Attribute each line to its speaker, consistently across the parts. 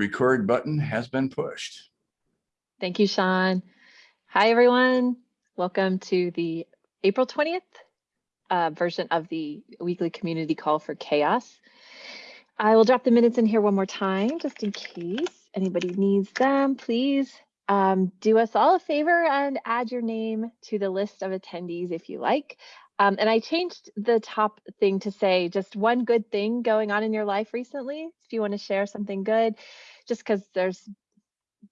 Speaker 1: Record button has been pushed.
Speaker 2: Thank you, Sean. Hi, everyone. Welcome to the April 20th uh, version of the weekly community call for CHAOSS. I will drop the minutes in here one more time, just in case anybody needs them. Please um, do us all a favor and add your name to the list of attendees if you like. Um, and I changed the top thing to say just one good thing going on in your life recently. If you want to share something good, just because there's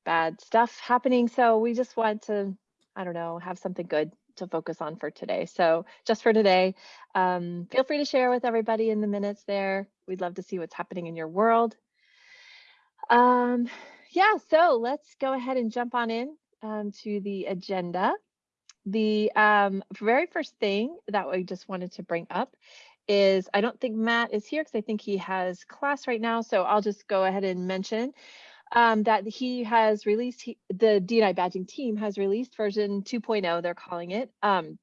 Speaker 2: bad stuff happening. So we just want to, I don't know, have something good to focus on for today. So just for today, um, feel free to share with everybody in the minutes there. We'd love to see what's happening in your world. Um, yeah, so let's go ahead and jump on in um, to the agenda. The um, very first thing that we just wanted to bring up is I don't think Matt is here because I think he has class right now. So I'll just go ahead and mention um, that he has released, he, the DEI badging team has released version 2.0, they're calling it. Um,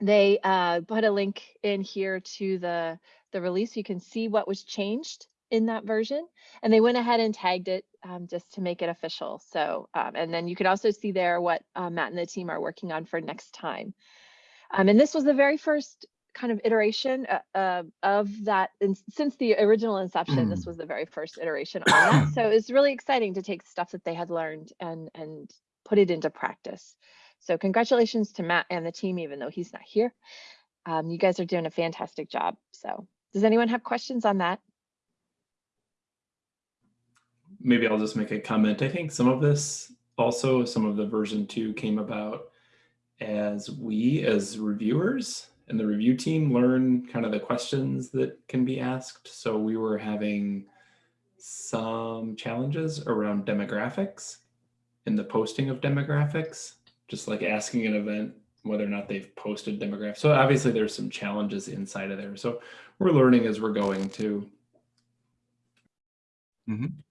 Speaker 2: they uh, put a link in here to the, the release. You can see what was changed in that version. And they went ahead and tagged it um, just to make it official. So, um, and then you can also see there what uh, Matt and the team are working on for next time. Um, and this was the very first kind of iteration uh, uh, of that. And since the original inception, this was the very first iteration on that. So it's really exciting to take stuff that they had learned and, and put it into practice. So congratulations to Matt and the team, even though he's not here. Um, you guys are doing a fantastic job. So does anyone have questions on that?
Speaker 3: Maybe I'll just make a comment. I think some of this also, some of the version two came about as we as reviewers and the review team learn kind of the questions that can be asked. So we were having some challenges around demographics and the posting of demographics, just like asking an event whether or not they've posted demographics. So obviously there's some challenges inside of there. So we're learning as we're going too.
Speaker 1: Mm -hmm.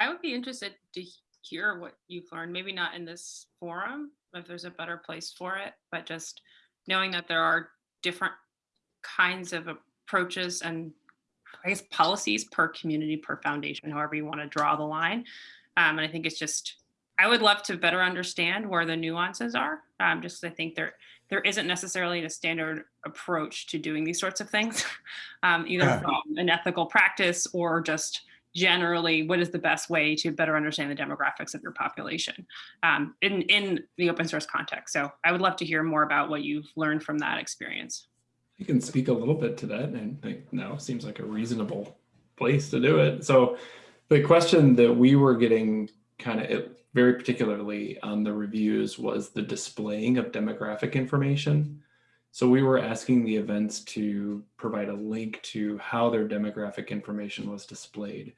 Speaker 4: I would be interested to hear what you've learned, maybe not in this forum, if there's a better place for it, but just knowing that there are different kinds of approaches and I guess policies per community, per foundation, however you want to draw the line. Um, and I think it's just, I would love to better understand where the nuances are. Um, just I think there there isn't necessarily a standard approach to doing these sorts of things, um, either from an ethical practice or just generally what is the best way to better understand the demographics of your population um, in, in the open source context. So I would love to hear more about what you've learned from that experience.
Speaker 3: You can speak a little bit to that and think now seems like a reasonable place to do it. So the question that we were getting kind of very particularly on the reviews was the displaying of demographic information. So we were asking the events to provide a link to how their demographic information was displayed.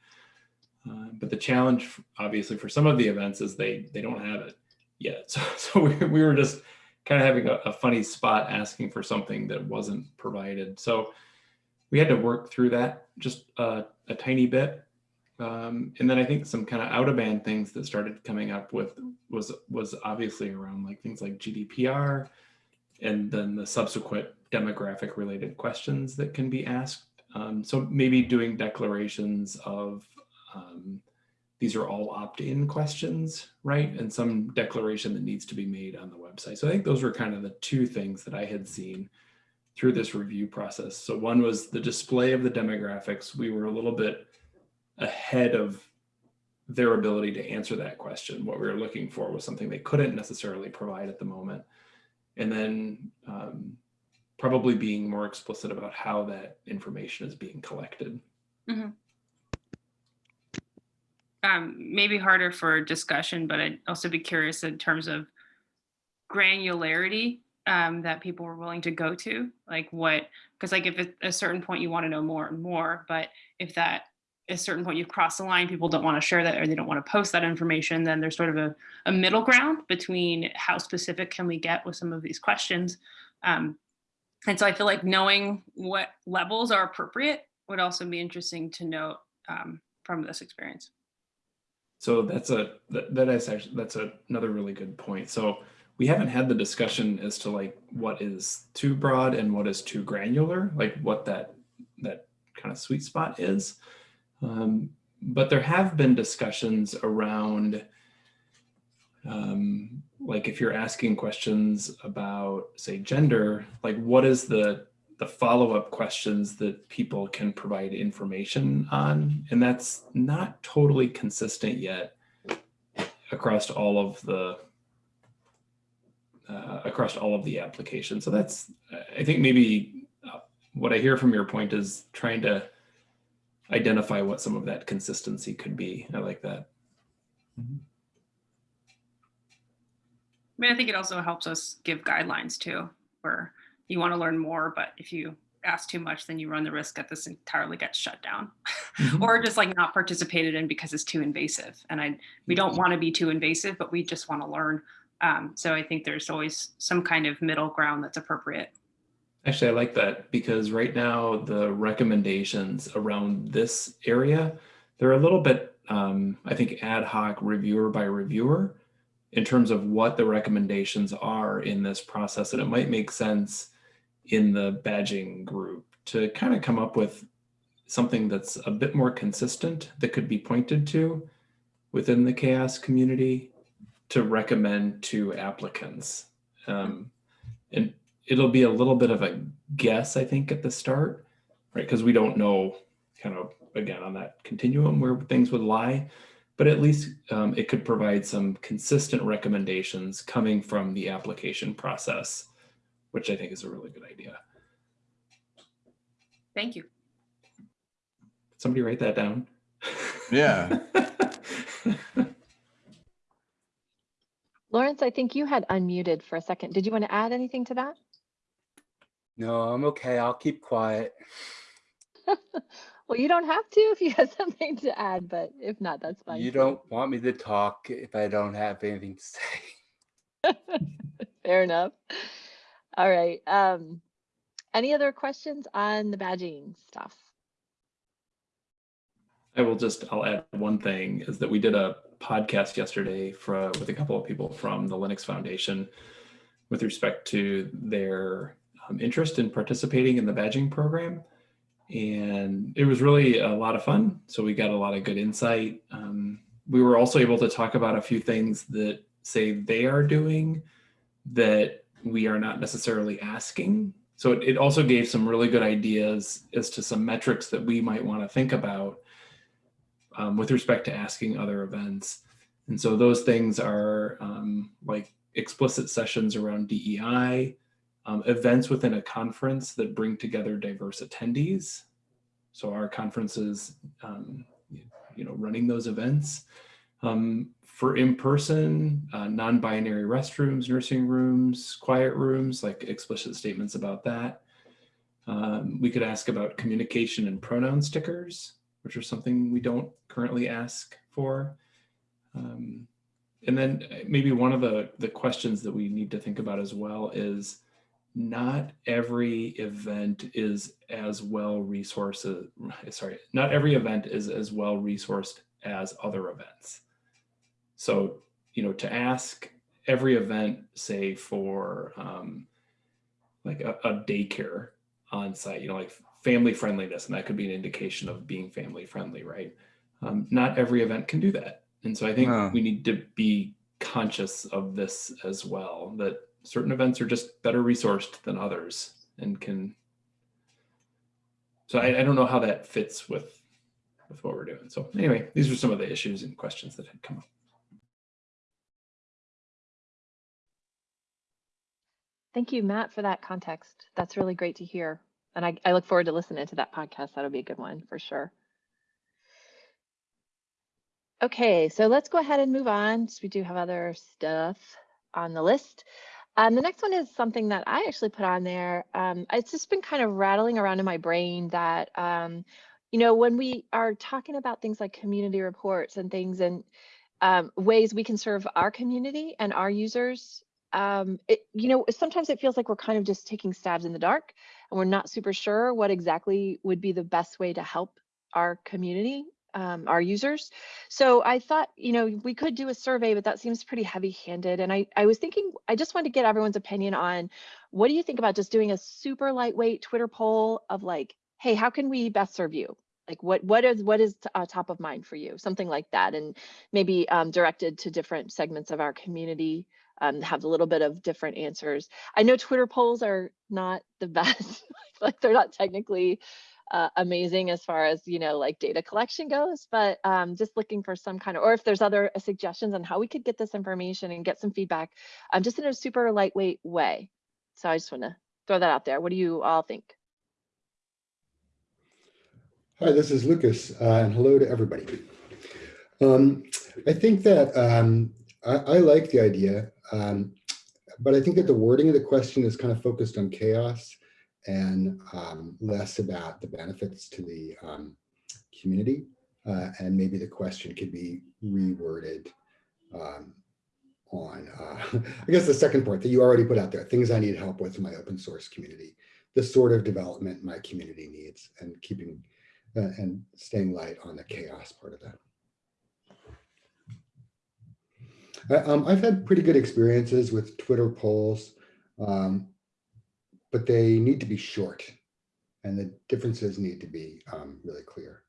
Speaker 3: Uh, but the challenge, obviously, for some of the events is they they don't have it yet. So, so we, we were just kind of having a, a funny spot asking for something that wasn't provided. So we had to work through that just a, a tiny bit. Um, and then I think some kind of out of band things that started coming up with was was obviously around like things like GDPR, and then the subsequent demographic related questions that can be asked. Um, so maybe doing declarations of um, these are all opt-in questions, right? And some declaration that needs to be made on the website. So I think those were kind of the two things that I had seen through this review process. So one was the display of the demographics. We were a little bit ahead of their ability to answer that question. What we were looking for was something they couldn't necessarily provide at the moment and then um, probably being more explicit about how that information is being collected. Mm -hmm.
Speaker 4: um, maybe harder for discussion, but I'd also be curious in terms of granularity um, that people were willing to go to, like what, because like if at a certain point you want to know more and more, but if that a certain point you've crossed the line, people don't want to share that or they don't want to post that information, then there's sort of a, a middle ground between how specific can we get with some of these questions. Um, and so I feel like knowing what levels are appropriate would also be interesting to note um, from this experience.
Speaker 3: So that's a that, that is actually that's a, another really good point. So we haven't had the discussion as to like what is too broad and what is too granular, like what that that kind of sweet spot is. Um, but there have been discussions around, um, like if you're asking questions about, say, gender, like what is the the follow-up questions that people can provide information on, and that's not totally consistent yet across all of the uh, across all of the applications. So that's, I think maybe uh, what I hear from your point is trying to identify what some of that consistency could be. I like that. Mm-hmm.
Speaker 4: I mean, I think it also helps us give guidelines too, where you want to learn more, but if you ask too much, then you run the risk that this entirely gets shut down mm-hmm. or just like not participated in because it's too invasive. And I, we don't mm-hmm. want to be too invasive, but we just want to learn. Um, so I think there's always some kind of middle ground that's appropriate.
Speaker 3: Actually, I like that because right now the recommendations around this area, they're a little bit, um, I think, ad hoc reviewer by reviewer in terms of what the recommendations are in this process. And it might make sense in the badging group to kind of come up with something that's a bit more consistent that could be pointed to within the CHAOSS community to recommend to applicants. Um, and it'll be a little bit of a guess, I think, at the start, right? Because we don't know kind of, again, on that continuum where things would lie, but at least um, it could provide some consistent recommendations coming from the application process, which I think is a really good idea.
Speaker 4: Thank you.
Speaker 3: Somebody write that down.
Speaker 1: Yeah.
Speaker 2: Lawrence, I think you had unmuted for a second. Did you want to add anything to that?
Speaker 5: No, I'm okay. I'll keep quiet.
Speaker 2: Well, you don't have to if you have something to add, but if not, that's fine.
Speaker 5: You don't want me to talk if I don't have anything to say.
Speaker 2: Fair enough. All right. Um, any other questions on the badging stuff?
Speaker 3: I will just, I'll add one thing is that we did a podcast yesterday for, with a couple of people from the Linux Foundation with respect to their um, interest in participating in the badging program. And it was really a lot of fun. So we got a lot of good insight. Um, we were also able to talk about a few things that say they are doing that we are not necessarily asking. So it, it also gave some really good ideas as to some metrics that we might want to think about um, with respect to asking other events. And so those things are um, like explicit sessions around DEI, um, events within a conference that bring together diverse attendees. So our conferences, um, you know, running those events. Um, for in-person, uh, non-binary restrooms, nursing rooms, quiet rooms, like explicit statements about that. Um, we could ask about communication and pronoun stickers, which are something we don't currently ask for. Um, and then uh, maybe one of the, the questions that we need to think about as well is not every event is as well resourced, sorry, not every event is as well resourced as other events. So, you know, to ask every event, say for um, like a, a daycare on site, you know, like family friendliness, and that could be an indication of being family friendly, right? Um, not every event can do that. And so I think
Speaker 1: No.
Speaker 3: we need to be conscious of this as well, that certain events are just better resourced than others and can. So I, I don't know how that fits with, with what we're doing. So anyway, these are some of the issues and questions that had come up.
Speaker 2: Thank you, Matt, for that context. That's really great to hear. And I, I look forward to listening to that podcast. That'll be a good one for sure. Okay, so let's go ahead and move on. We do have other stuff on the list. Um, the next one is something that I actually put on there. Um, it's just been kind of rattling around in my brain that, um, you know, when we are talking about things like community reports and things and um, ways we can serve our community and our users, um, it, you know, sometimes it feels like we're kind of just taking stabs in the dark and we're not super sure what exactly would be the best way to help our community, um, our users. So I thought, you know, we could do a survey, but that seems pretty heavy handed. And I, I was thinking, I just wanted to get everyone's opinion on what do you think about just doing a super lightweight Twitter poll of like, hey, how can we best serve you? Like what what is what is uh, top of mind for you? Something like that, and maybe um, directed to different segments of our community. Um, have a little bit of different answers. I know Twitter polls are not the best, like they're not technically uh, amazing as far as you know like data collection goes but um, just looking for some kind of or if there's other uh, suggestions on how we could get this information and get some feedback um, just in a super lightweight way. So i just want to throw that out there. What do you all think?
Speaker 6: Hi, this is Lucas, uh, and hello to everybody. Um, I think that um, I, I like the idea, um, but I think that the wording of the question is kind of focused on CHAOSS and um, less about the benefits to the um, community. Uh, and maybe the question could be reworded um, on, uh, I guess the second point that you already put out there, things I need help with in my open source community, the sort of development my community needs and keeping uh, and staying light on the CHAOSS part of that. I, um, I've had pretty good experiences with Twitter polls, um, but they need to be short and the differences need to be um, really clear.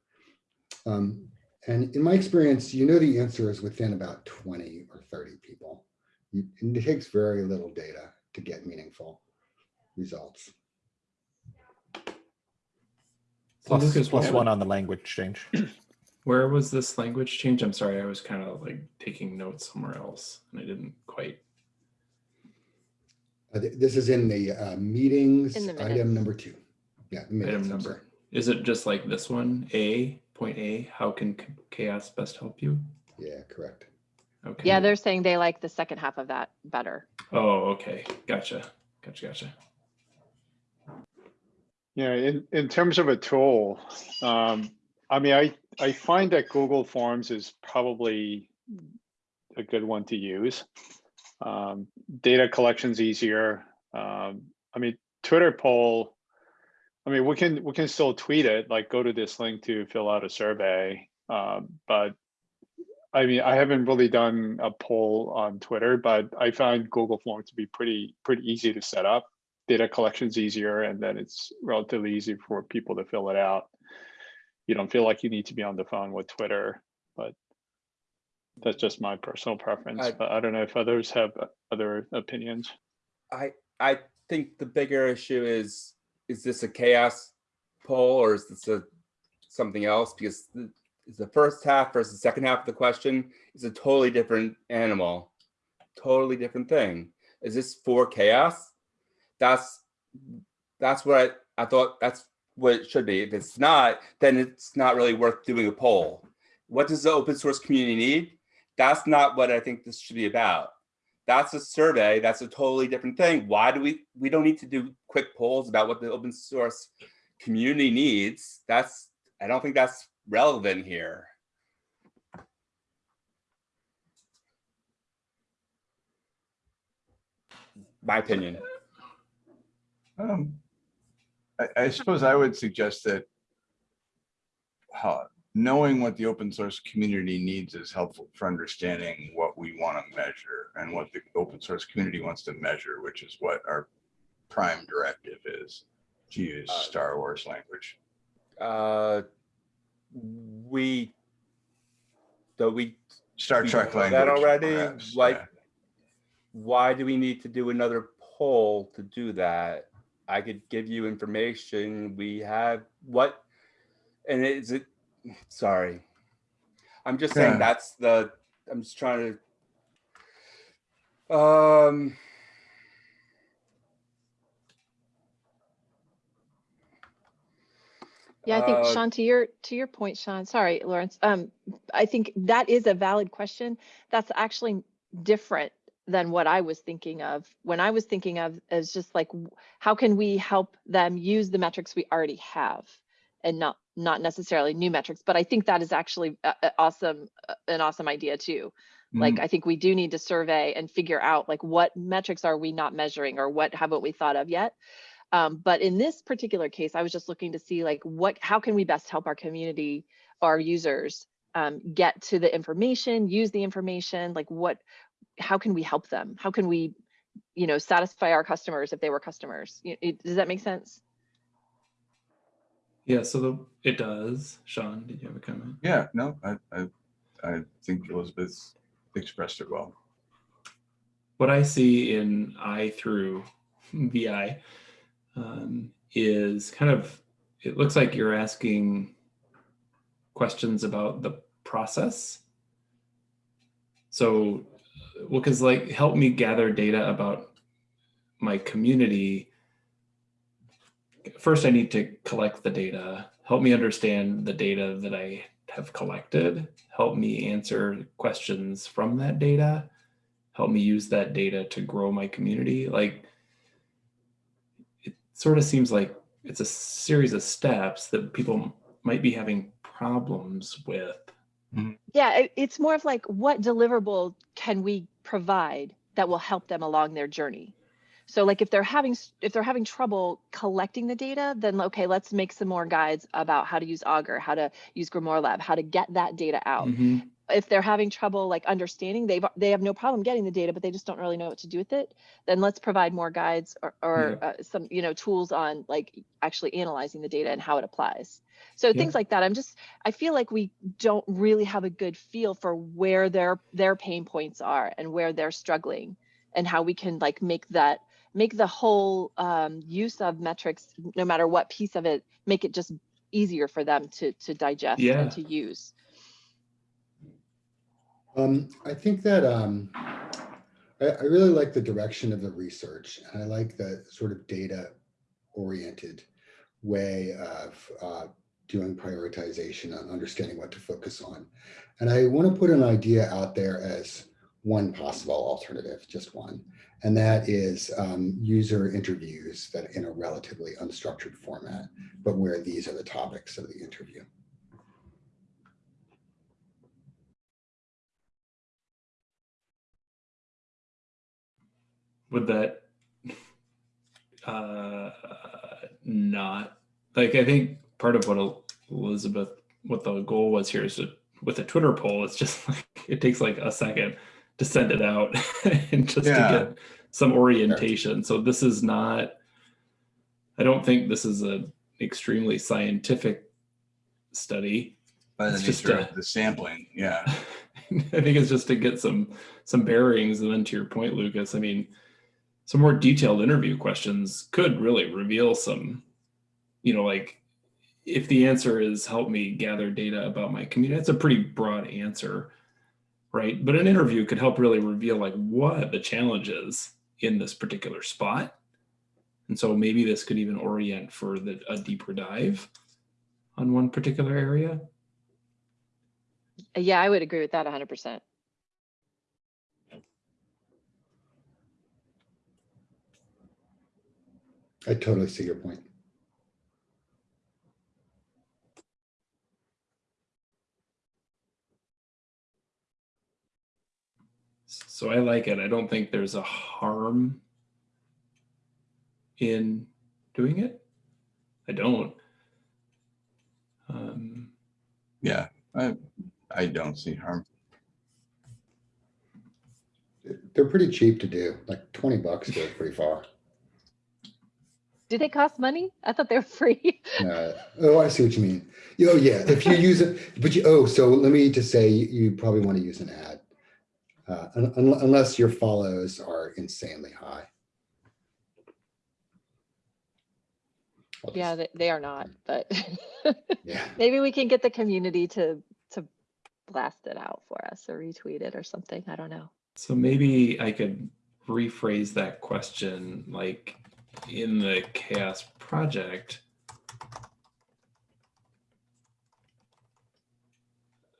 Speaker 6: Um, and in my experience, you know the answer is within about 20 or 30 people. You, and it takes very little data to get meaningful results.
Speaker 3: So Lucas,
Speaker 7: one on the language change.
Speaker 3: Where was this language change? I'm sorry, I was kind of like taking notes somewhere else and I didn't quite.
Speaker 6: Uh, th- This is in the uh, meetings,
Speaker 2: In the
Speaker 6: item number two. Yeah. the minutes,
Speaker 3: Item number. Is it just like this one? A, point A, how can CHAOSS best help you?
Speaker 6: Yeah, correct.
Speaker 3: Okay.
Speaker 2: yeah they're saying they like the second half of that better
Speaker 3: Oh, okay. Gotcha. Gotcha. Gotcha.
Speaker 8: Yeah, in, in terms of a tool, um, I mean, I, I find that Google Forms is probably a good one to use. Um, data collection's easier. Um, I mean, Twitter poll, I mean, we can, we can still tweet it, like go to this link to fill out a survey. Um, but I mean, I haven't really done a poll on Twitter, but I find Google Forms to be pretty, pretty easy to set up data collection's easier and then it's relatively easy for people to fill it out. You don't feel like you need to be on the phone with Twitter, but that's just my personal preference.
Speaker 5: I-
Speaker 8: But I don't know if others have other opinions.
Speaker 5: I I think the bigger issue is is this a CHAOSS poll or is this a something else? Because the, is the first half versus the second half of the question is a totally different animal, totally different thing. Is this for CHAOSS? That's that's what I, I thought that's what it should be. If it's not, then it's not really worth doing a poll. What does the open source community need? That's not what I think this should be about. That's a survey that's a totally different thing. Why do we we don't need to do quick polls about what the open source community needs. That's i don't think that's relevant here. My opinion.
Speaker 1: Um, I, I suppose I would suggest that knowing what the open source community needs is helpful for understanding what we want to measure and what the open source community wants to measure, which is what our prime directive is, to use
Speaker 5: Uh,
Speaker 1: Star Wars language.
Speaker 5: uh we so we
Speaker 1: Star
Speaker 5: we
Speaker 1: Trek language.
Speaker 5: that already
Speaker 1: perhaps,
Speaker 5: like
Speaker 1: yeah.
Speaker 5: why do we need to do another poll to do that? I could give you information. We have what, and is it, sorry. I'm just saying
Speaker 1: Yeah.
Speaker 5: that's the, I'm just trying to, um,
Speaker 2: Yeah, I think
Speaker 5: Uh,
Speaker 2: Sean, to your to your point, Sean. Sorry, Lawrence. Um, I think that is a valid question. That's actually different than what I was thinking of. When I was thinking of is just like, how can we help them use the metrics we already have, and not not necessarily new metrics. But I think that is actually a, a awesome, an awesome idea too. Like,
Speaker 1: Mhm.
Speaker 2: I think we do need to survey and figure out like what metrics are we not measuring or what haven't we thought of yet. Um, but in this particular case, I was just looking to see like what, how can we best help our community, our users um, get to the information, use the information, like what, how can we help them? How can we, you know, satisfy our customers if they were customers? Does that make sense?
Speaker 3: Yeah, so the, it does. Sean, did you have a comment?
Speaker 1: Yeah, no, I, I, I think Elizabeth expressed it well.
Speaker 3: what I see in I through VI um, is kind of, it looks like you're asking questions about the process. So, well, because like help me gather data about my community. First, I need to collect the data. Help me understand the data that I have collected. Help me answer questions from that data help me use that data to grow my community. Like it sort of seems like it's a series of steps that people might be having problems with.
Speaker 2: Mm-hmm. Yeah, it's more of like what deliverable can we provide that will help them along their journey? So like if they're having if they're having trouble collecting the data, then okay, let's make some more guides about how to use Augur, how to use Grimoire Lab, how to get that data out.
Speaker 3: Mhm.
Speaker 2: If they're having trouble like understanding, they've they have no problem getting the data, but they just don't really know what to do with it. Then let's provide more guides or, or uh, some you know tools on like actually analyzing the data and how it applies. So
Speaker 3: Yeah.
Speaker 2: things like that. I'm just I feel like we don't really have a good feel for where their their pain points are and where they're struggling and how we can like make that make the whole um, use of metrics no matter what piece of it make it just easier for them to to digest
Speaker 3: Yeah.
Speaker 2: and to use
Speaker 6: Um, I think that um, I, I really like the direction of the research and I like the sort of data oriented way of uh, doing prioritization and understanding what to focus on. And I want to put an idea out there as one possible alternative, just one. And that is um, user interviews that in a relatively unstructured format, but where these are the topics of the interview.
Speaker 3: Would that uh, not like I think part of what Elizabeth, what the goal was here is with a Twitter poll, it's just like it takes like a second to send it out and just
Speaker 1: Yeah.
Speaker 3: to get some orientation. So this is not, I don't think this is a extremely scientific study.
Speaker 1: By the
Speaker 3: It's just a-
Speaker 1: of the sampling, yeah.
Speaker 3: I think it's just to get some some bearings, and then to your point, Lucas. I mean, some more detailed interview questions could really reveal some, you know, like if the answer is help me gather data about my community. That's a pretty broad answer, right? But an interview could help really reveal like what the challenge is in this particular spot, and so maybe this could even orient for the, a deeper dive on one particular area.
Speaker 2: yeah i would agree with that 100%
Speaker 6: I totally see your point.
Speaker 3: So I like it. I don't think there's a harm in doing it. I don't. Um,
Speaker 1: Yeah, I, I don't see harm.
Speaker 6: They're pretty cheap to do, like 20 bucks goes pretty far.
Speaker 2: do they cost money i thought they were free
Speaker 6: Uh, oh, I see what you mean. Oh, yeah, if you use it, but you, oh, so let me just say, you, you probably want to use an ad. Uh, un- un- unless your follows are insanely high. I'll
Speaker 2: yeah they, they are not but
Speaker 6: Yeah,
Speaker 2: maybe we can get the community to to blast it out for us or retweet it or something i don't know
Speaker 3: so maybe I could rephrase that question like in the CHAOSS project.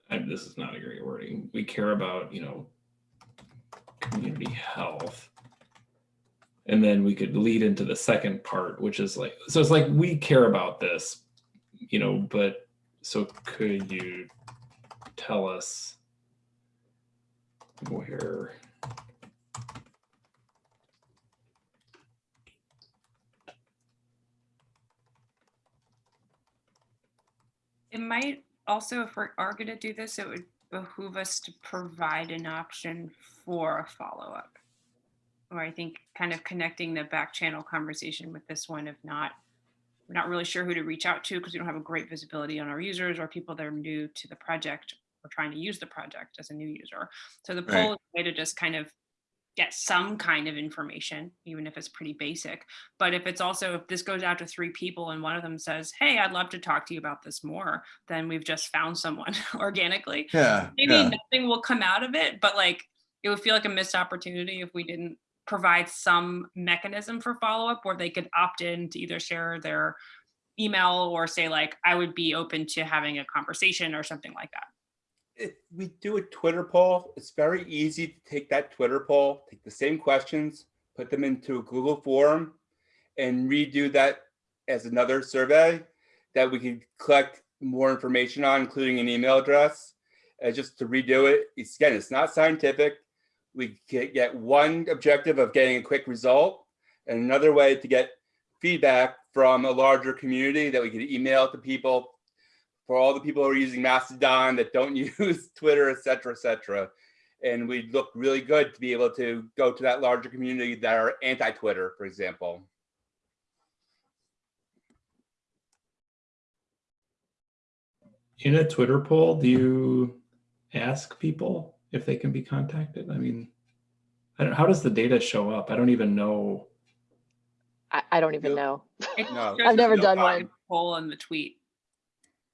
Speaker 3: And this is not a great wording. We care about, you know, community health. And then we could lead into the second part, which is like, so it's like, we care about this, you know, but so could you tell us where?
Speaker 4: It might also, if we are going to do this, it would behoove us to provide an option for a follow-up. Or I think kind of connecting the back channel conversation with this one, if not we're not really sure who to reach out to because we don't have a great visibility on our users or people that are new to the project or trying to use the project as a new user. So the
Speaker 1: Right.
Speaker 4: poll is a way to just kind of get some kind of information, even if it's pretty basic. But if it's also, if this goes out to three people and one of them says, hey, I'd love to talk to you about this more, then we've just found someone organically.
Speaker 1: Yeah,
Speaker 4: Maybe
Speaker 1: yeah,
Speaker 4: nothing will come out of it, but like, it would feel like a missed opportunity if we didn't provide some mechanism for follow-up where they could opt in to either share their email or say like, I would be open to having a conversation or something like that.
Speaker 5: If we do a Twitter poll, it's very easy to take that Twitter poll, take the same questions, put them into a Google form and redo that as another survey that we can collect more information on, including an email address. Uh, just to redo it, it's, again, it's not scientific. We can get one objective of getting a quick result and another way to get feedback from a larger community that we could email to people for all the people who are using Mastodon that don't use Twitter, et cetera, et cetera. And we'd look really good to be able to go to that larger community that are anti-Twitter, for example.
Speaker 3: In a Twitter poll, do you ask people if they can be contacted? I mean, I don't, how does the data show up? I don't even know.
Speaker 2: I, I don't even
Speaker 5: Nope.
Speaker 2: know.
Speaker 5: No,
Speaker 2: I've never
Speaker 4: up
Speaker 2: done one.
Speaker 4: Poll in the tweet.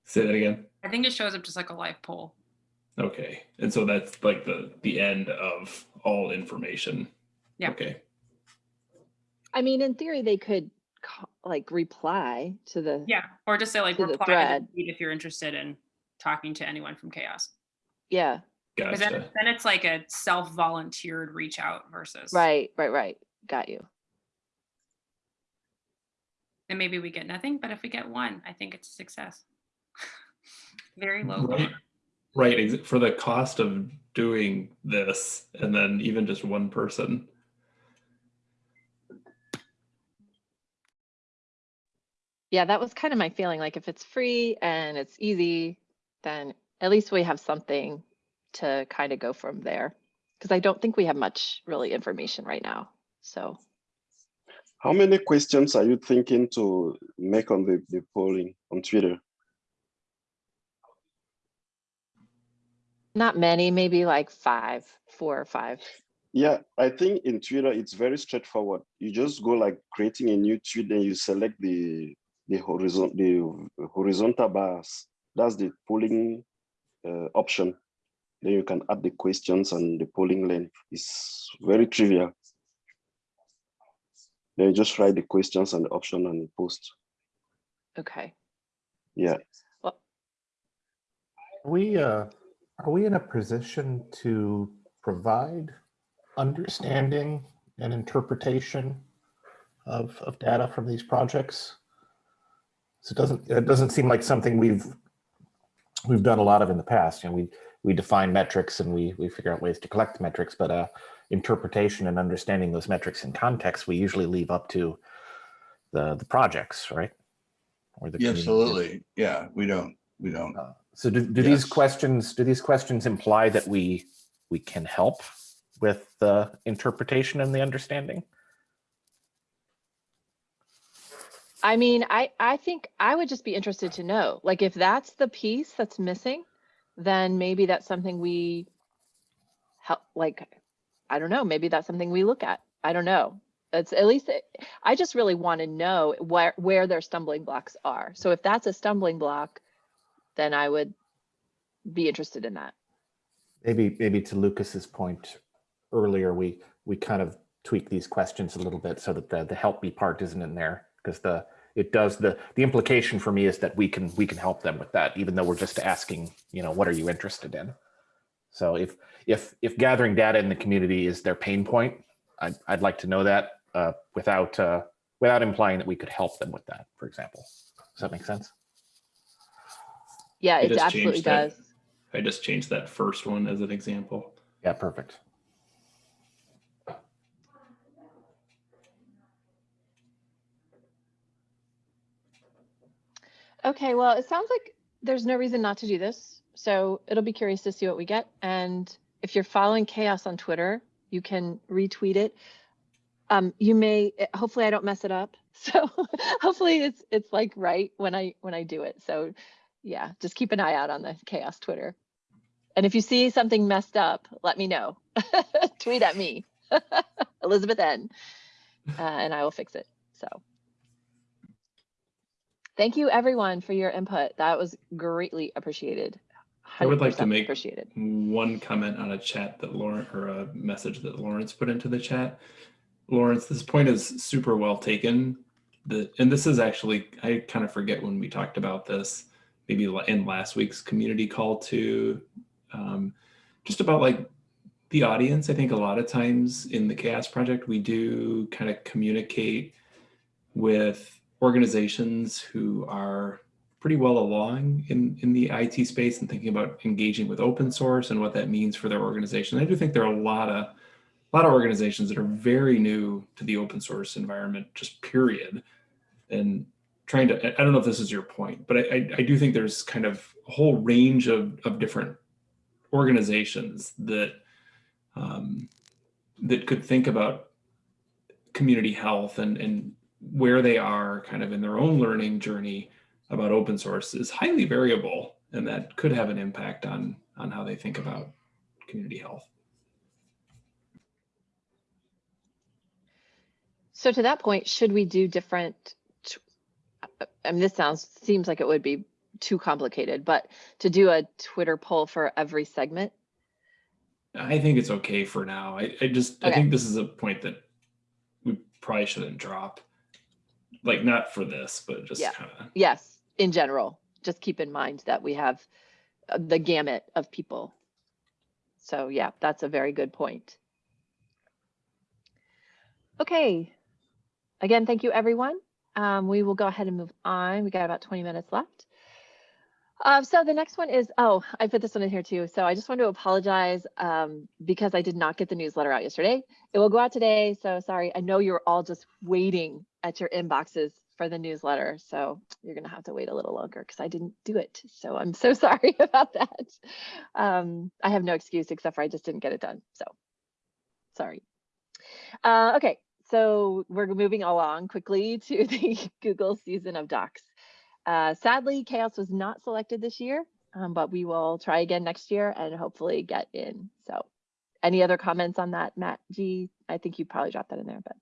Speaker 3: Say that again.
Speaker 4: I think it shows up just like a live poll.
Speaker 3: Okay. And so that's like the, the end of all information.
Speaker 4: Yeah.
Speaker 3: Okay.
Speaker 2: I mean, in theory, they could like reply to the,
Speaker 4: Yeah, or just say like
Speaker 2: To the
Speaker 4: reply to
Speaker 2: thread.
Speaker 4: if you're interested in talking to anyone from CHAOSS.
Speaker 2: yeah,
Speaker 4: Because then,
Speaker 3: Gotcha.
Speaker 4: then it's like a self-volunteered reach out versus.
Speaker 2: right, right, right. Got you.
Speaker 4: And maybe we get nothing, but if we get one, I think it's a success. Very low.
Speaker 3: Right. Right. For the cost of doing this and then even just one person.
Speaker 2: Yeah, that was kind of my feeling. Like if it's free and it's easy, then at least we have something to kind of go from there. Because I don't think we have much really information right now. So
Speaker 7: How many questions are you thinking to make on the, the polling on Twitter?
Speaker 2: Not many, maybe like five, four or five.
Speaker 7: Yeah, I think in Twitter it's very straightforward. You just go like creating a new tweet and you select the the horizon the horizontal bars. That's the polling uh, option. Then you can add the questions and the polling length. It's very trivial. Then you just write the questions and the option and post.
Speaker 2: Okay.
Speaker 7: Yeah.
Speaker 9: We, uh, are we in a position to provide understanding and interpretation of, of data from these projects? So it doesn't, it doesn't seem like something we've, we've done a lot of in the past. You know, we, we define metrics and we, we figure out ways to collect metrics, but, uh, interpretation and understanding those metrics in context, we usually leave up to the, the projects, right? Or the
Speaker 1: Yeah, absolutely. Yeah, we don't, we don't.
Speaker 9: Uh, So do, do these questions, do these questions imply that we, we can help with the interpretation and the understanding?
Speaker 2: I mean, I, I think I would just be interested to know, like, if that's the piece that's missing, then maybe that's something we help, like, I don't know, maybe that's something we look at. I don't know. It's at least, it- I just really want to know where, where their stumbling blocks are. So if that's a stumbling block, then I would be interested in that.
Speaker 9: Maybe, maybe to Lucas's point earlier, we, we kind of tweak these questions a little bit so that the, the help me part isn't in there. Because the, it does, the, the implication for me is that we can, we can help them with that, even though we're just asking, you know, what are you interested in? So if, if, if gathering data in the community is their pain point, I'd, I'd like to know that uh, without, uh, without implying that we could help them with that, for example. Does that make sense?
Speaker 2: Yeah, it
Speaker 3: just
Speaker 2: absolutely
Speaker 3: changed that.
Speaker 2: does.
Speaker 3: I just changed that first one as an example.
Speaker 9: Yeah, perfect.
Speaker 2: Okay, well, it sounds like there's no reason not to do this. So it'll be curious to see what we get. And if you're following CHAOSS on Twitter, you can retweet it. Um, you may, hopefully I don't mess it up. So hopefully it's, it's like right when I, when I do it. So yeah, just keep an eye out on the CHAOSS Twitter. And if you see something messed up, let me know. Tweet at me, Elizabeth N. Uh, and I will fix it. So. Thank you everyone for your input. That was greatly appreciated.
Speaker 3: I would like to make-
Speaker 2: Appreciated.
Speaker 3: one comment on a chat that Lauren or a message that Lawrence put into the chat. Lawrence, this point is super well taken. The and this is actually I kind of forget when we talked about this, maybe in last week's community call to um, just about like the audience. I think a lot of times in the CHAOSS Project we do kind of communicate with organizations who are pretty well along in, in the IT space and thinking about engaging with open source and what that means for their organization. I do think there are a lot of a lot of organizations that are very new to the open source environment, just period. And trying to, I don't know if this is your point, but I, I, I do think there's kind of a whole range of, of different organizations that um, that could think about community health and, and where they are kind of in their own learning journey about open source is highly variable and that could have an impact on on how they think about community health.
Speaker 2: So to that point, should we do different? I mean, this sounds, seems like it would be too complicated, but to do a Twitter poll for every segment?
Speaker 3: I think it's okay for now. I, I just I think this is a point that we probably shouldn't drop. Like not for this, but just
Speaker 2: Yeah.
Speaker 3: kind of
Speaker 2: Yes, in general, just keep in mind that we have uh, the gamut of people. So yeah, that's a very good point. Okay. Again, thank you, everyone. Um, we will go ahead and move on. We got about 20 minutes left. Uh, so the next one is, oh, I put this one in here too. So I just want to apologize um, because I did not get the newsletter out yesterday. It will go out today. So sorry. I know you're all just waiting at your inboxes for the newsletter. So you're going to have to wait a little longer because I didn't do it. So I'm so sorry about that. Um, I have no excuse except for I just didn't get it done. So sorry. Uh, okay, so we're moving along quickly to the Google season of docs. Uh, sadly, CHAOSS was not selected this year, um, but we will try again next year and hopefully get in. So any other comments on that, Matt G? I think you probably dropped that in there, but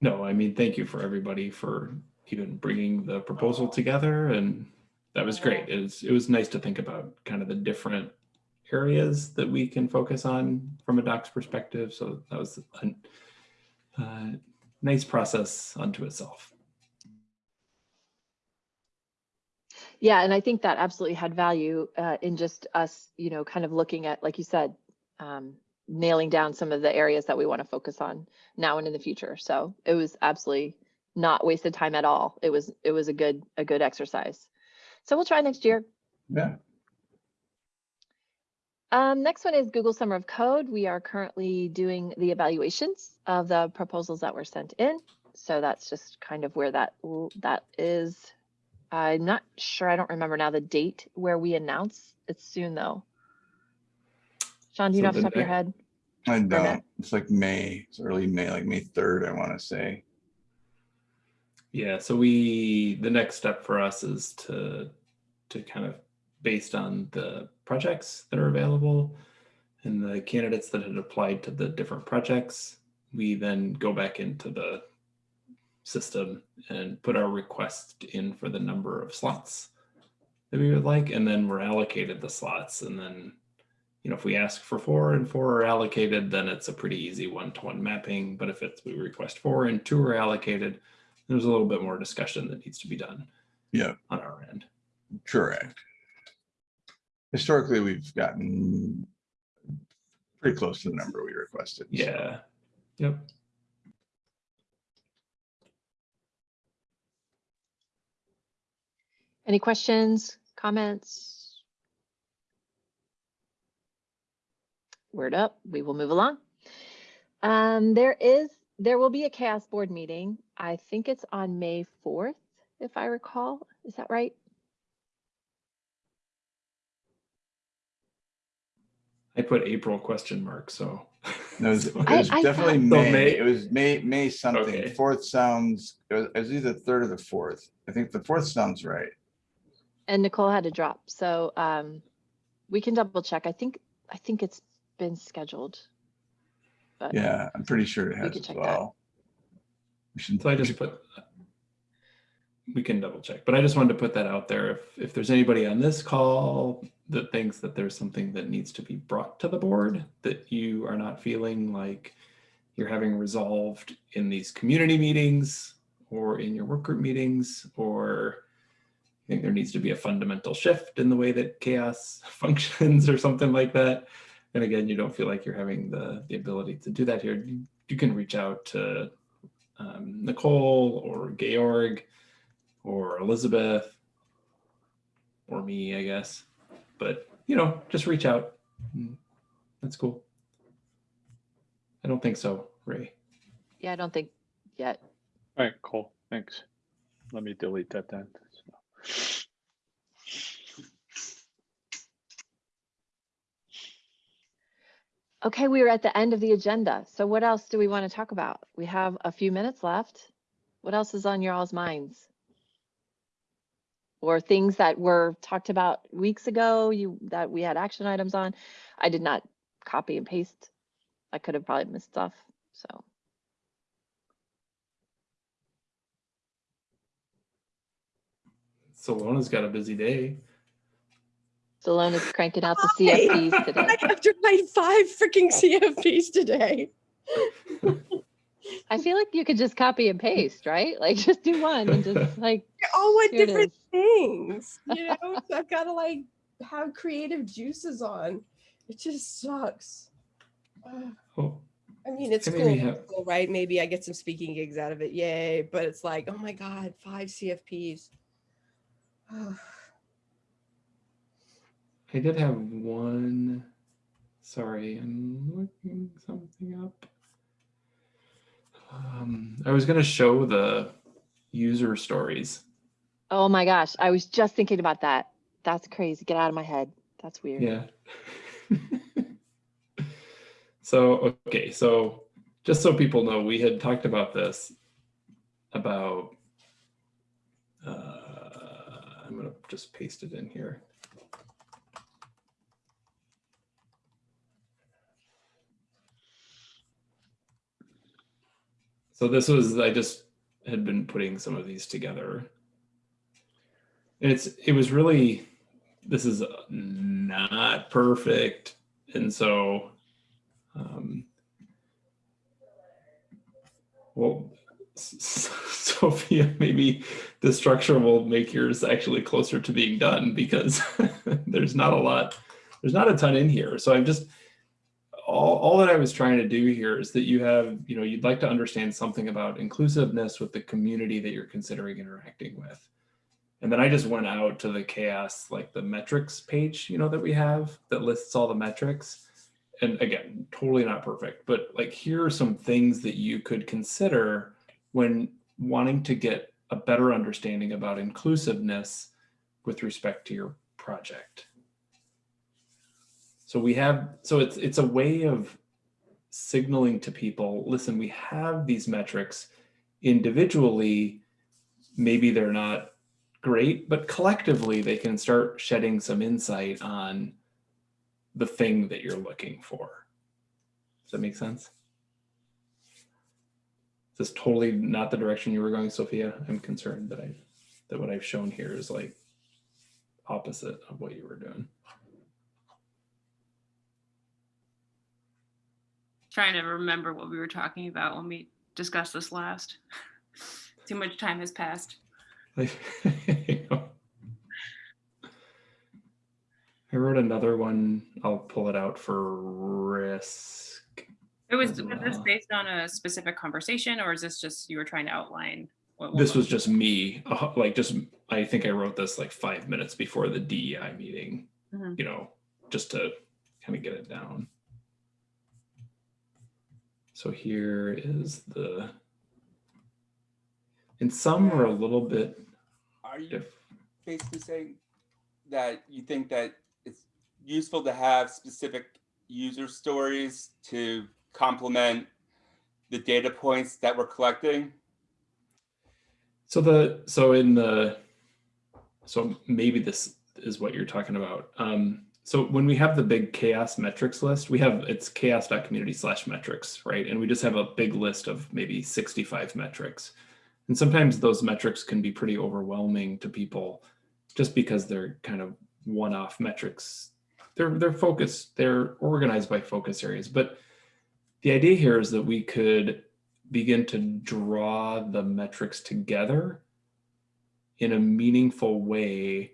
Speaker 3: no, I mean thank you for everybody for even bringing the proposal together and that was great. It was it was nice to think about kind of the different areas that we can focus on from a docs perspective. So that was a uh, nice process unto itself.
Speaker 2: Yeah, and I think that absolutely had value uh, in just us, you know, kind of looking at, like you said, um, nailing down some of the areas that we want to focus on now and in the future. So it was absolutely not wasted time at all. It was it was a good a good exercise. So we'll try next year.
Speaker 1: Yeah,
Speaker 2: Um, next one is Google Summer of Code. We are currently doing the evaluations of the proposals that were sent in. So that's just kind of where that that is. I'm not sure. I don't remember now the date where we announce. It's soon though. Sean, do you
Speaker 3: So
Speaker 2: know off the
Speaker 3: the
Speaker 2: top of your head?
Speaker 1: I don't. It's like May, it's early May, like May 3rd, I want to say.
Speaker 3: Yeah, so we the next step for us is to to kind of based on the projects that are available and the candidates that had applied to the different projects, we then go back into the system and put our request in for the number of slots that we would like, and then we're allocated the slots. And then, you know, if we ask for four and four are allocated, then it's a pretty easy one-to-one mapping. But if it's we request four and two are allocated, there's a little bit more discussion that needs to be done
Speaker 1: Yeah,
Speaker 3: on our end.
Speaker 1: correct. Historically, we've gotten pretty close to the number we requested. so.
Speaker 3: Yeah. Yep.
Speaker 2: Any questions, comments? Word up, we will move along. Um, there is, there will be a CHAOSS board meeting. I think it's on May 4th, if I recall. Is that right?
Speaker 3: I put April question mark, so
Speaker 1: No, it was, it was
Speaker 2: I
Speaker 1: definitely
Speaker 3: thought- So
Speaker 1: May.
Speaker 3: May-
Speaker 1: It was May, May something.
Speaker 3: Okay.
Speaker 1: Fourth sounds, it was, it was either third or the fourth. I think the fourth sounds right.
Speaker 2: And Nicole had to drop, so um, we can double check. I think, I think it's been scheduled. But
Speaker 1: Yeah, I'm pretty sure it has
Speaker 2: could
Speaker 1: as
Speaker 2: check that.
Speaker 1: well. We should,
Speaker 3: So I
Speaker 1: we
Speaker 3: just
Speaker 1: should-
Speaker 3: put, we can double check, but I just wanted to put that out there. If, if there's anybody on this call that thinks that there's something that needs to be brought to the board that you are not feeling like you're having resolved in these community meetings or in your work group meetings, or you think there needs to be a fundamental shift in the way that CHAOSS functions or something like that. And again, you don't feel like you're having the, the ability to do that here. You, you can reach out to um, Nicole or Georg or Elizabeth or me, I guess. But, you know, just reach out. Mm, That's cool. I don't think so, Ray.
Speaker 2: yeah, I don't think yet.
Speaker 8: All right, cool, thanks. Let me delete that then.
Speaker 2: Okay, we are at the end of the agenda. So what else do we want to talk about? We have a few minutes left. What else is on your all's minds? Or things that were talked about weeks ago, you, that we had action items on? I did not copy and paste. I could have probably missed stuff, so.
Speaker 3: Salona's got a busy day.
Speaker 2: Stallone is cranking out the
Speaker 10: Why?
Speaker 2: CFPs today.
Speaker 10: I have to write five freaking CFPs today.
Speaker 2: I feel like you could just copy and paste, right? Like just do one and just like,
Speaker 10: They're all want
Speaker 2: Here it
Speaker 10: different things, you know? so I've got to like have creative juices on. It just sucks. Ugh.
Speaker 3: Oh,
Speaker 10: I mean, it's cool,
Speaker 3: have-
Speaker 10: cool, right? Maybe I get some speaking gigs out of it. Yay. But it's like, oh my God, five CFPs. Ugh.
Speaker 3: I did have one. Sorry, I'm looking something up. Um, I was going to show the user stories.
Speaker 2: oh my gosh, I was just thinking about that. That's crazy. Get out of my head. That's weird.
Speaker 3: Yeah. so, okay. So, just so people know, we had talked about this about, uh, I'm going to just paste it in here. So this was, I just had been putting some of these together. And it's, it was really, this is not perfect. And so, um, well, Sophia, maybe the structure will make yours actually closer to being done because there's not a lot, there's not a ton in here. So I'm just, all, all that I was trying to do here is that you have, you know, you'd like to understand something about inclusiveness with the community that you're considering interacting with. And then I just went out to the CHAOSS, like the metrics page, you know, that we have that lists all the metrics. And again, totally not perfect, but like here are some things that you could consider when wanting to get a better understanding about inclusiveness with respect to your project. So we have, so it's it's a way of signaling to people, listen, we have these metrics individually, maybe they're not great, but collectively they can start shedding some insight on the thing that you're looking for. Does that make sense? This is totally not the direction you were going, Sophia. I'm concerned that I that what I've shown here is like opposite of what you were doing.
Speaker 4: Trying to remember what we were talking about when we discussed this last. Too much time has passed.
Speaker 3: Like, you know. I wrote another one. I'll pull it out for risk.
Speaker 4: It was, was this
Speaker 3: Uh,
Speaker 4: based on a specific conversation or is this just, you were trying to outline? what
Speaker 3: This
Speaker 4: one
Speaker 3: was just me, uh, like just, I think I wrote this like five minutes before the DEI meeting,
Speaker 4: Mhm.
Speaker 3: you know, just to kind of get it down. So here is the, and some are a little bit
Speaker 5: Are you
Speaker 3: diff.
Speaker 5: basically saying that you think that it's useful to have specific user stories to complement the data points that we're collecting?
Speaker 3: So the, so in the, so maybe this is what you're talking about. Um, so when we have the big CHAOSS metrics list, we have, it's chaoss.community slash metrics, right? And we just have a big list of maybe 65 metrics. And sometimes those metrics can be pretty overwhelming to people just because they're kind of one-off metrics. They're, they're focused, they're organized by focus areas. But the idea here is that we could begin to draw the metrics together in a meaningful way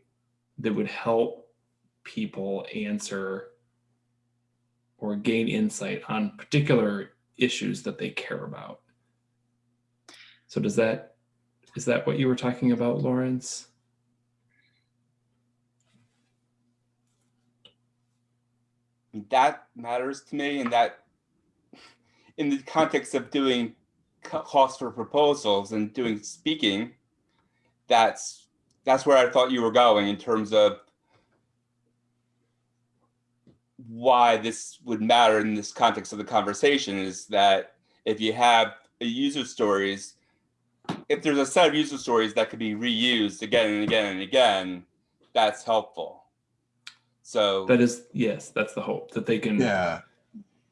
Speaker 3: that would help people answer or gain insight on particular issues that they care about. So does that, is that what you were talking about, Lawrence?
Speaker 5: That matters to me and that in the context of doing cost for proposals and doing speaking, that's that's where I thought you were going in terms of why this would matter in this context of the conversation is that if you have a user stories, if there's a set of user stories that could be reused again and again and again, that's helpful. So
Speaker 3: That is, yes, that's the hope that they can
Speaker 1: Yeah,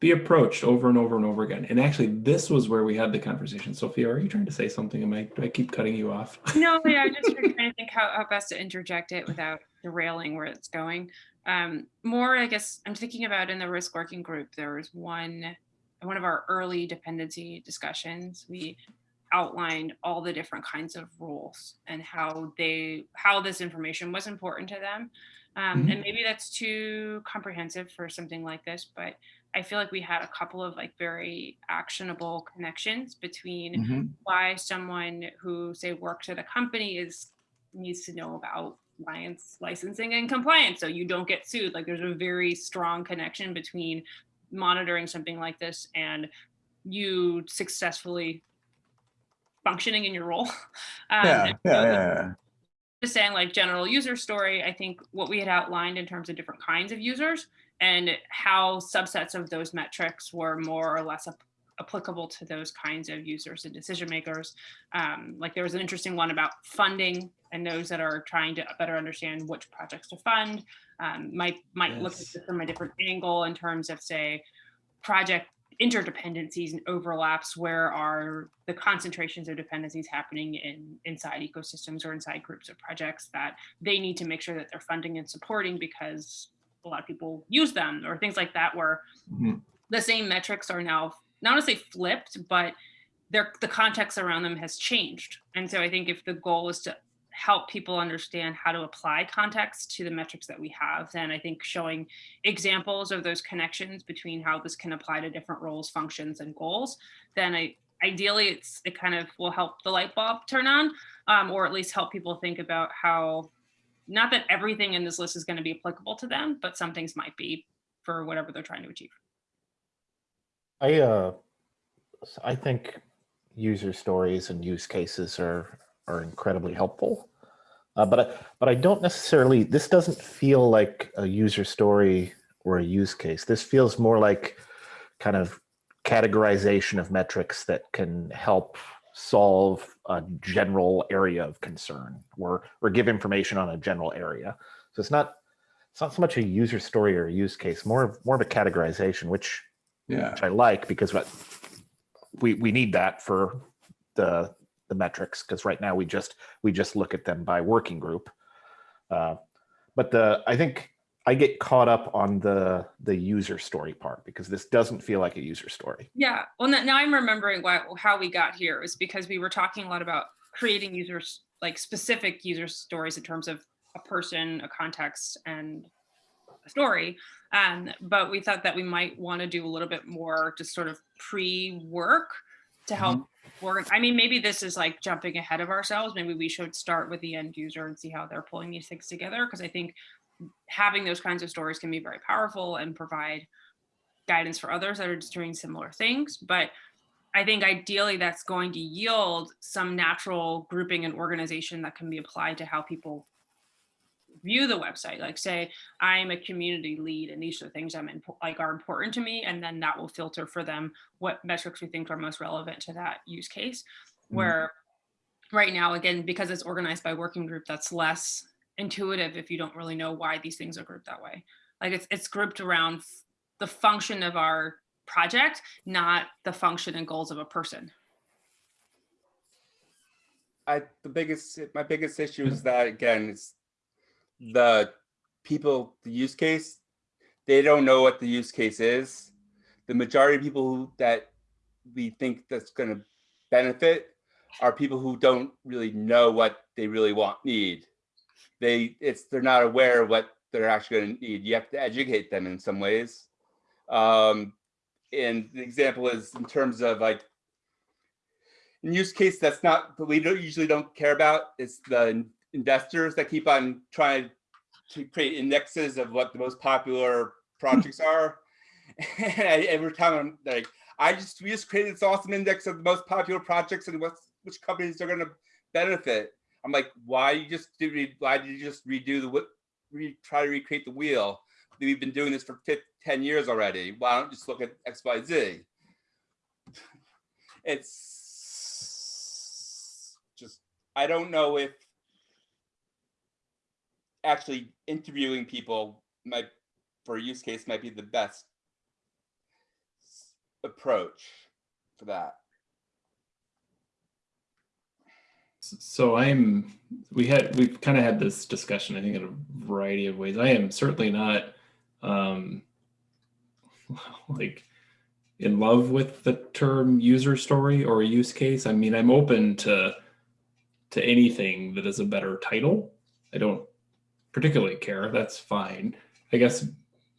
Speaker 3: be approached over and over and over again. And actually, this was where we had the conversation. Sophia, are you trying to say something? Am I, do I keep cutting you off?
Speaker 4: No, yeah, I'm just trying to think how, how best to interject it without derailing where it's going. Um, more, I guess, I'm thinking about in the risk working group, there was one, one of our early dependency discussions. We outlined all the different kinds of rules and how they, how this information was important to them. Um, and maybe that's too comprehensive for something like this, but I feel like we had a couple of like very actionable connections between
Speaker 1: Mhm.
Speaker 4: why someone who say works at a company is needs to know about license licensing and compliance so you don't get sued like there's a very strong connection between monitoring something like this and you successfully functioning in your role Um,
Speaker 1: yeah, yeah, yeah, yeah.
Speaker 4: just saying like general user story, I think what we had outlined in terms of different kinds of users and how subsets of those metrics were more or less ap- applicable to those kinds of users and decision makers. Um, like there was an interesting one about funding and those that are trying to better understand which projects to fund. Um, might might look at
Speaker 3: Yes.
Speaker 4: this from a different angle in terms of say project interdependencies and overlaps where are the concentrations of dependencies happening in inside ecosystems or inside groups of projects that they need to make sure that they're funding and supporting because a lot of people use them or things like that where
Speaker 1: Mhm.
Speaker 4: the same metrics are now not to say flipped but their the context around them has changed and so i think if the goal is to help people understand how to apply context to the metrics that we have then i think showing examples of those connections between how this can apply to different roles functions and goals then i ideally it's it kind of will help the light bulb turn on um, or at least help people think about how not that everything in this list is going to be applicable to them but some things might be for whatever they're trying to achieve.
Speaker 9: I uh, I think user stories and use cases are are incredibly helpful. Uh, but I, but I don't necessarily. This doesn't feel like a user story or a use case. This feels more like kind of categorization of metrics that can help solve a general area of concern or or give information on a general area. So it's not it's not so much a user story or a use case, more of more of a categorization, which
Speaker 1: Yeah,
Speaker 9: which I like because what we we need that for the the metrics because right now we just we just look at them by working group. Uh, but the I think I get caught up on the the user story part because this doesn't feel like a user story.
Speaker 4: Yeah, well, now I'm remembering why, how we got here is because we were talking a lot about creating users, like specific user stories in terms of a person, a context, and a story. Um, but we thought that we might want to do a little bit more just sort of pre-work to help work. I mean, maybe this is like jumping ahead of ourselves. Maybe we should start with the end user and see how they're pulling these things together. Because I think having those kinds of stories can be very powerful and provide guidance for others that are doing similar things. But I think ideally that's going to yield some natural grouping and organization that can be applied to how people view the website, like say, I'm a community lead and these are the things I'm impo- like are important to me. And then that will filter for them what metrics we think are most relevant to that use case.
Speaker 1: Mhm.
Speaker 4: Where right now, again, because it's organized by working group, that's less intuitive if you don't really know why these things are grouped that way. Like it's, it's grouped around the function of our project, not the function and goals of a person.
Speaker 5: I the biggest my biggest issue is that again it's the people the use case they don't know what the use case is. The majority of people who, that we think that's going to benefit are people who don't really know what they really want need. They it's they're not aware of what they're actually going to need. You have to educate them in some ways. Um, and the example is in terms of like in use case that's not that we don't usually don't care about is the investors that keep on trying to create indexes of what the most popular projects are. And I- every time I'm like, I just we just created this awesome index of the most popular projects and what's which companies are going to benefit. I'm like, why you just did re- why did you just redo the wh- re, try to recreate the wheel? We've been doing this for 15, 10 years already. Why don't you just look at X, Y, Z? It's just I don't know if actually interviewing people might for a use case might be the best approach for that.
Speaker 3: So I'm, we had, we've kind of had this discussion, I think in a variety of ways. I am certainly not, um, like in love with the term user story or use case. I mean, I'm open to, to anything that is a better title. I don't particularly care. That's fine. I guess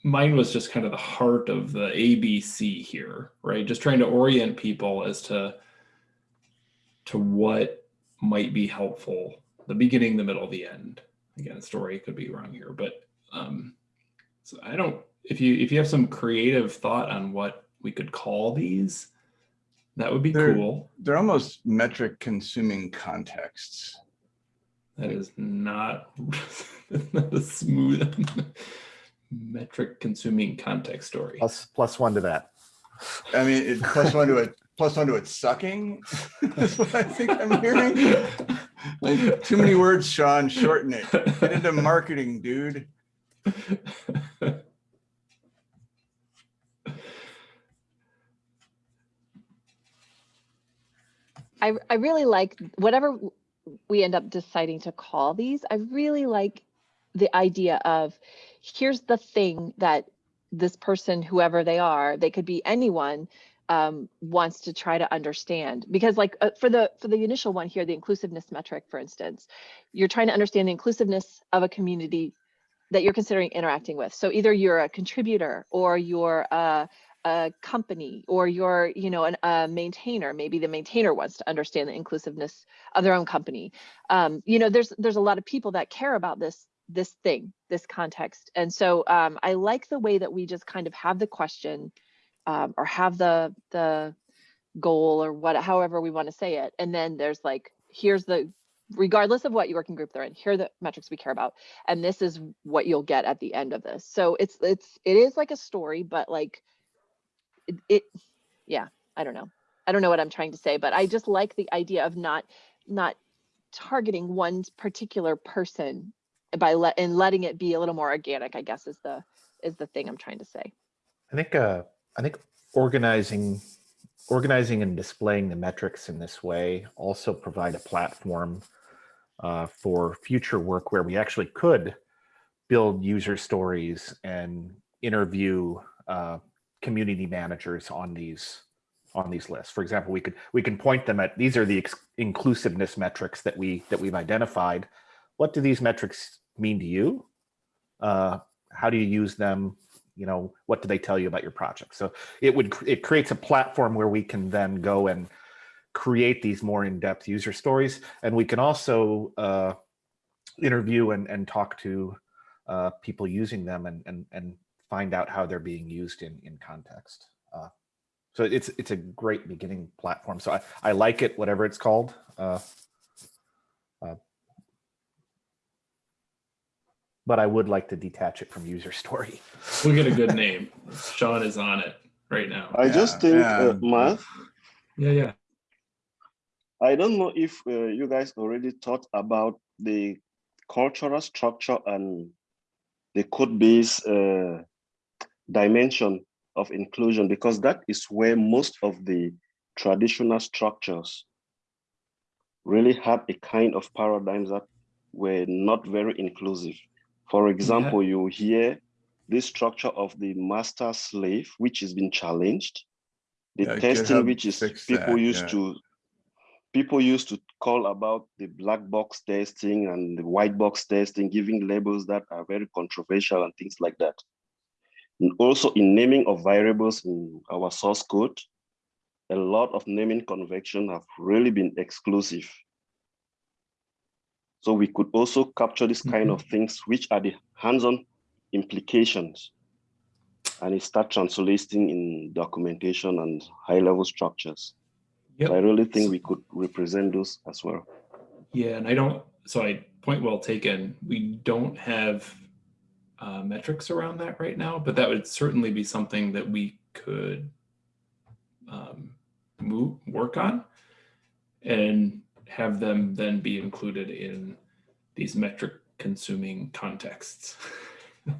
Speaker 3: mine was just kind of the heart of the ABC here, right? Just trying to orient people as to, to what might be helpful the beginning the middle the end again story could be wrong here but um so i don't if you if you have some creative thought on what we could call these that would be
Speaker 1: They're-
Speaker 3: cool
Speaker 1: They're almost metric consuming contexts.
Speaker 3: That is not, not a smooth metric consuming context story
Speaker 9: Plus, plus one to that.
Speaker 1: I mean, it plus one to it, plus one to it sucking. That's what I think I'm hearing. Like, too many words, Sean, shorten it. Get into marketing, dude.
Speaker 2: I, I really like whatever we end up deciding to call these. I really like the idea of here's the thing that this person, whoever they are, they could be anyone, um, wants to try to understand. Because like uh, for the for the initial one here, the inclusiveness metric, for instance, you're trying to understand the inclusiveness of a community that you're considering interacting with. So either you're a contributor or you're a, a company or you're, you know, an, a maintainer. Maybe the maintainer wants to understand the inclusiveness of their own company. Um, you know, there's there's a lot of people that care about this this thing, this context. And so um, I like the way that we just kind of have the question um, or have the the goal or what, however we want to say it, and then there's like here's the regardless of what your working group they're in here are the metrics we care about and this is what you'll get at the end of this so it's it's it is like a story but like it, it yeah i don't know. I don't know what i'm trying to say but i just like the idea of not not targeting one particular person by let and letting it be a little more organic i guess is the is the thing i'm trying to say.
Speaker 9: I think, uh, I think organizing, organizing and displaying the metrics in this way also provide a platform uh, for future work where we actually could build user stories and interview uh, community managers on these on these lists. For example, we could we can point them at these are the inclusiveness metrics that we that we've identified. What do these metrics mean to you? Uh, how do you use them? You know, what do they tell you about your project? So it would it creates a platform where we can then go and create these more in-depth user stories, and we can also uh, interview and and talk to uh, people using them and and and find out how they're being used in in context. Uh, so it's it's a great beginning platform. So I I like it, whatever it's called. Uh, uh, but I would like to detach it from user story.
Speaker 3: We'll get a good name. Sean is on it right now.
Speaker 7: I just
Speaker 1: Yeah,
Speaker 7: think,
Speaker 1: yeah.
Speaker 7: uh, Matt,
Speaker 3: Yeah, yeah.
Speaker 7: I don't know if uh, you guys already thought about the cultural structure and the code base uh, dimension of inclusion, because that is where most of the traditional structures really had a kind of paradigms that were not very inclusive. For example, you hear this structure of the master slave, which has been challenged. The
Speaker 1: Yeah,
Speaker 7: testing, which is people
Speaker 1: that,
Speaker 7: used
Speaker 1: yeah.
Speaker 7: to people used to call about the black box testing and the white box testing, giving labels that are very controversial and things like that. And also in naming of variables in our source code, a lot of naming convention have really been exclusive. So we could also capture this kind of mm-hmm. things, which are the hands-on implications. And it start translating in documentation and high-level structures.
Speaker 3: Yep.
Speaker 7: So I really think we could represent those as well.
Speaker 3: Yeah, and I don't, so I, point well taken. We don't have uh, metrics around that right now, but that would certainly be something that we could um, move, work on and have them then be included in these metric consuming contexts. Does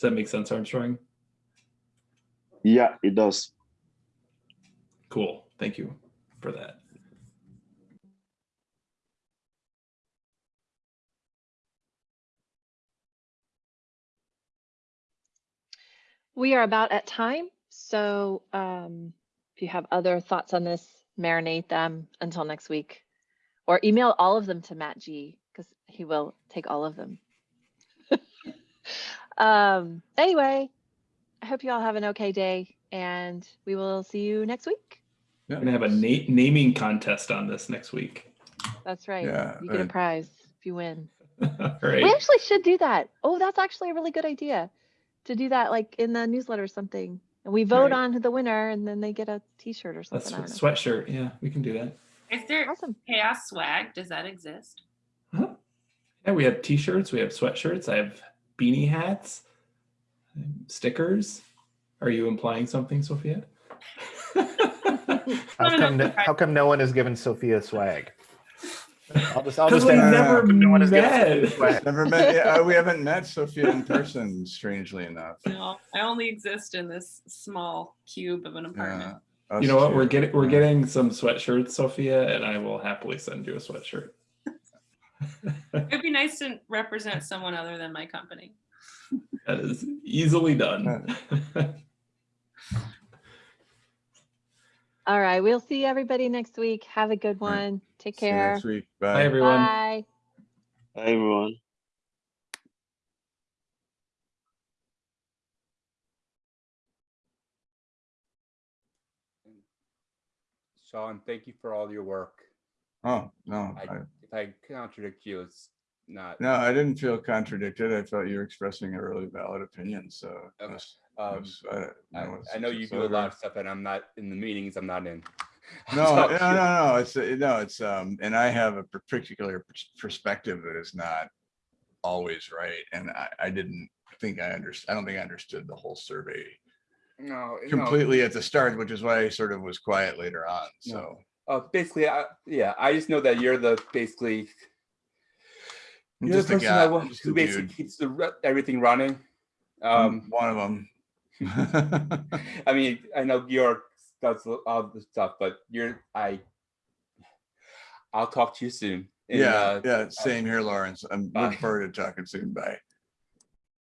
Speaker 3: that make sense, Armstrong?
Speaker 7: Yeah, it does.
Speaker 3: Cool. Thank you for that.
Speaker 2: We are about at time, so um, if you have other thoughts on this, marinate them until next week. Or email all of them to Matt G, because he will take all of them. um, anyway, I hope you all have an okay day, and we will see you next week.
Speaker 3: We're gonna have a na- naming contest on this next week.
Speaker 2: That's right.
Speaker 1: Yeah,
Speaker 2: you get a prize if you win.
Speaker 3: All right.
Speaker 2: We actually should do that. Oh, that's actually a really good idea to do that like in the newsletter or something. And we vote
Speaker 3: Right.
Speaker 2: on the winner and then they get a t-shirt or something. I
Speaker 3: a
Speaker 2: don't
Speaker 3: sweatshirt. Yeah, we can do that.
Speaker 4: Is there
Speaker 2: Awesome.
Speaker 4: CHAOSS swag? Does that exist? Huh?
Speaker 3: Yeah, we have t-shirts, we have sweatshirts, I have beanie hats, stickers. Are you implying something, Sophia?
Speaker 9: How
Speaker 4: No, no,
Speaker 9: come,
Speaker 4: no,
Speaker 9: no- how come no one has given Sophia swag? I'll just, I'll
Speaker 3: Because
Speaker 9: just
Speaker 3: we never
Speaker 9: how come no one has
Speaker 3: met.
Speaker 1: Never met, yeah, uh, we haven't met Sophia in person, strangely enough.
Speaker 4: No, I only exist in this small cube of an apartment.
Speaker 1: Yeah,
Speaker 3: You know what? We're getting we're getting some sweatshirts, Sophia, and I will happily send you a sweatshirt.
Speaker 4: It'd be nice to represent someone other than my company.
Speaker 3: That is easily done.
Speaker 2: All right. We'll see everybody next week. Have a good
Speaker 1: All right.
Speaker 2: one. Take
Speaker 1: See you
Speaker 2: care.
Speaker 1: next week.
Speaker 3: Bye,
Speaker 1: Bye.
Speaker 3: everyone.
Speaker 2: Bye.
Speaker 7: Hi, everyone.
Speaker 5: Sean, thank you for all your work.
Speaker 1: Oh, no,
Speaker 5: I,
Speaker 1: I,
Speaker 5: if I contradict you, it's not.
Speaker 1: no, I didn't feel contradicted. I felt you were expressing a really valid opinion, so.
Speaker 5: Okay.
Speaker 1: was-
Speaker 5: Um,
Speaker 1: was, uh,
Speaker 5: I,
Speaker 1: no, it's-
Speaker 5: I know
Speaker 1: it's
Speaker 5: you do a
Speaker 1: whatever.
Speaker 5: lot of stuff and I'm not in the meetings, I'm not in.
Speaker 1: No, no, no, no, it's, uh, no, it's, um, and I have a particular perspective that is not always right, and I, I didn't think I understood, I don't think I understood the whole survey
Speaker 5: No, no,
Speaker 1: completely at the start, which is why I sort of was quiet later on,
Speaker 5: No.
Speaker 1: so.
Speaker 5: uh, basically, I, yeah, I just know that you're the, basically, you're
Speaker 1: just a
Speaker 5: person
Speaker 1: guy,
Speaker 5: that who basically
Speaker 1: dude.
Speaker 5: keeps the, everything running.
Speaker 1: I'm
Speaker 5: Um,
Speaker 1: One of them.
Speaker 5: I mean, I know York does all the stuff, but you're, I, I'll talk to you soon. And,
Speaker 1: Yeah,
Speaker 5: uh,
Speaker 1: yeah, same here, Lawrence. I'm
Speaker 5: bye.
Speaker 1: looking forward to talking soon. Bye.